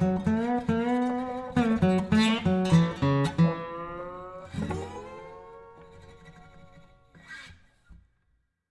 Bye.